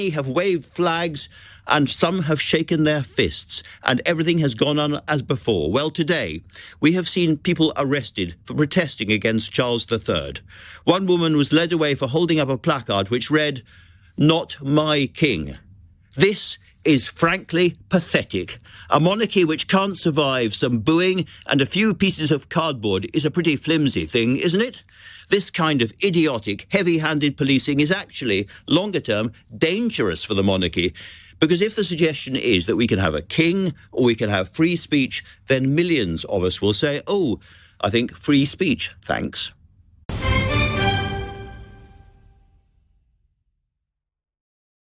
Many have waved flags and some have shaken their fists, and everything has gone on as before. Well, today, we have seen people arrested for protesting against Charles III. One woman was led away for holding up a placard which read, Not my king. This is frankly pathetic. A monarchy which can't survive some booing and a few pieces of cardboard is a pretty flimsy thing, isn't it? This kind of idiotic, heavy handed policing is actually, longer term, dangerous for the monarchy. Because if the suggestion is that we can have a king or we can have free speech, then millions of us will say, oh, I think free speech, thanks.